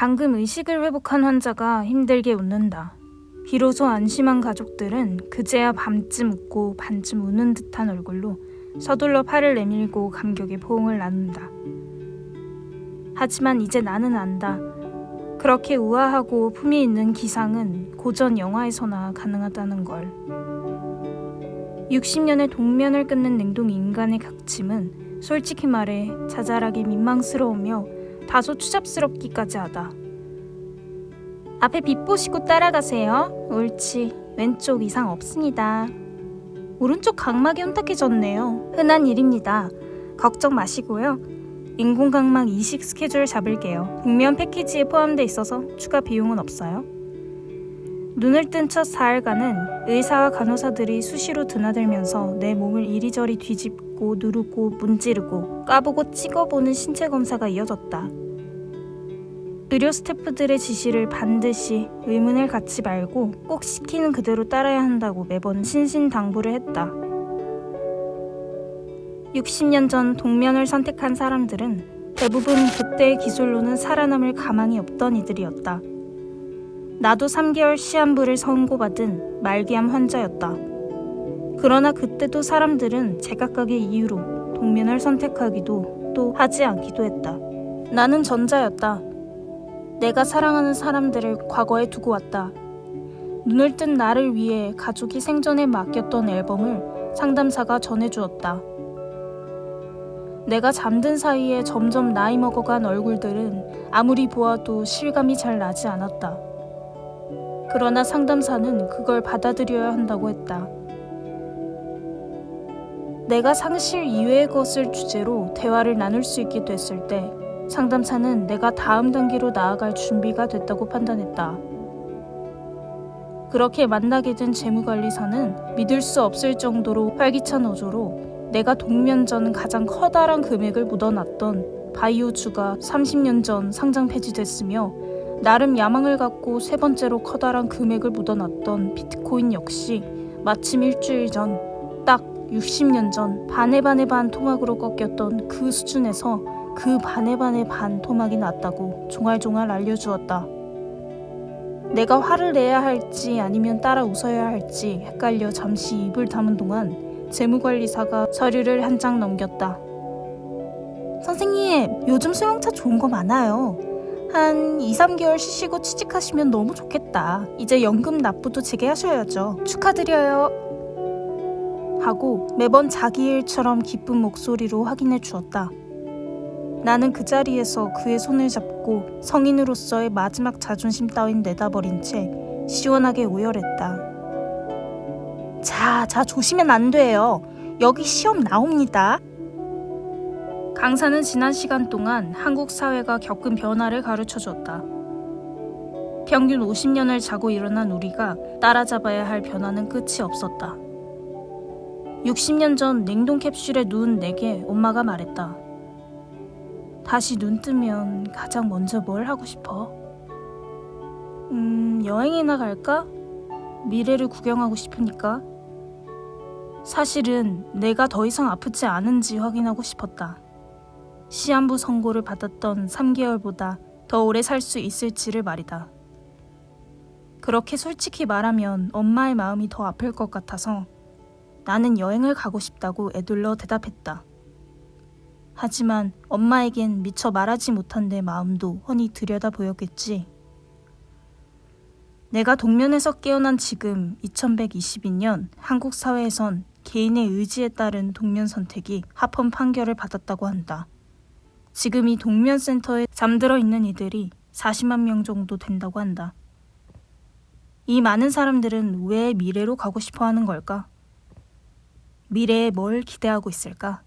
방금 의식을 회복한 환자가 힘들게 웃는다. 비로소 안심한 가족들은 그제야 밤쯤 웃고 반쯤 우는 듯한 얼굴로 서둘러 팔을 내밀고 감격의 포옹을 나눈다. 하지만 이제 나는 안다. 그렇게 우아하고 품위 있는 기상은 고전 영화에서나 가능하다는 걸. 60년의 동면을 끊는 냉동 인간의 각침은 솔직히 말해 자잘하게 민망스러우며 다소 추잡스럽기까지 하다. 앞에 빛 보시고 따라가세요. 옳지. 왼쪽 이상 없습니다. 오른쪽 각막이 혼탁해졌네요. 흔한 일입니다. 걱정 마시고요. 인공각막 이식 스케줄 잡을게요. 국면 패키지에 포함돼 있어서 추가 비용은 없어요. 눈을 뜬 첫 사흘간은 의사와 간호사들이 수시로 드나들면서 내 몸을 이리저리 뒤집고 누르고 문지르고 까보고 찍어보는 신체 검사가 이어졌다. 의료 스태프들의 지시를 반드시 의문을 갖지 말고 꼭 시키는 그대로 따라야 한다고 매번 신신당부를 했다. 60년 전 동면을 선택한 사람들은 대부분 그때의 기술로는 살아남을 가망이 없던 이들이었다. 나도 3개월 시한부를 선고받은 말기암 환자였다. 그러나 그때도 사람들은 제각각의 이유로 동면을 선택하기도 또 하지 않기도 했다. 나는 전자였다. 내가 사랑하는 사람들을 과거에 두고 왔다. 눈을 뜬 나를 위해 가족이 생전에 맡겼던 앨범을 상담사가 전해주었다. 내가 잠든 사이에 점점 나이 먹어간 얼굴들은 아무리 보아도 실감이 잘 나지 않았다. 그러나 상담사는 그걸 받아들여야 한다고 했다. 내가 상실 이외의 것을 주제로 대화를 나눌 수 있게 됐을 때 상담사는 내가 다음 단계로 나아갈 준비가 됐다고 판단했다. 그렇게 만나게 된 재무관리사는 믿을 수 없을 정도로 활기찬 어조로 내가 동면 전 가장 커다란 금액을 묻어놨던 바이오주가 30년 전 상장 폐지됐으며 나름 야망을 갖고 세 번째로 커다란 금액을 묻어놨던 비트코인 역시 마침 일주일 전 딱 60년 전 반의 반의 반 토막으로 꺾였던 그 수준에서 그 반의 반의 반 토막이 났다고 종알종알 알려주었다. 내가 화를 내야 할지 아니면 따라 웃어야 할지 헷갈려 잠시 입을 다문 동안 재무관리사가 서류를 한 장 넘겼다. 선생님, 요즘 소형차 좋은 거 많아요. 한 2, 3개월 쉬시고 취직하시면 너무 좋겠다. 이제 연금 납부도 재개하셔야죠. 축하드려요. 하고 매번 자기 일처럼 기쁜 목소리로 확인해 주었다. 나는 그 자리에서 그의 손을 잡고 성인으로서의 마지막 자존심 따윈 내다버린 채 시원하게 오열했다. 자, 자, 조심면 안 돼요. 여기 시험 나옵니다. 강사는 지난 시간 동안 한국 사회가 겪은 변화를 가르쳐 줬다. 평균 50년을 자고 일어난 우리가 따라잡아야 할 변화는 끝이 없었다. 60년 전 냉동 캡슐에 누운 내게 엄마가 말했다. 다시 눈 뜨면 가장 먼저 뭘 하고 싶어? 음, 여행이나 갈까? 미래를 구경하고 싶으니까. 사실은 내가 더 이상 아프지 않은지 확인하고 싶었다. 시한부 선고를 받았던 3개월보다 더 오래 살 수 있을지를 말이다. 그렇게 솔직히 말하면 엄마의 마음이 더 아플 것 같아서 나는 여행을 가고 싶다고 애둘러 대답했다. 하지만 엄마에겐 미처 말하지 못한 내 마음도 훤히 들여다 보였겠지. 내가 동면에서 깨어난 지금 2122년 한국 사회에선 개인의 의지에 따른 동면 선택이 합헌 판결을 받았다고 한다. 지금 이 동면센터에 잠들어 있는 이들이 40만 명 정도 된다고 한다. 이 많은 사람들은 왜 미래로 가고 싶어 하는 걸까? 미래에 뭘 기대하고 있을까?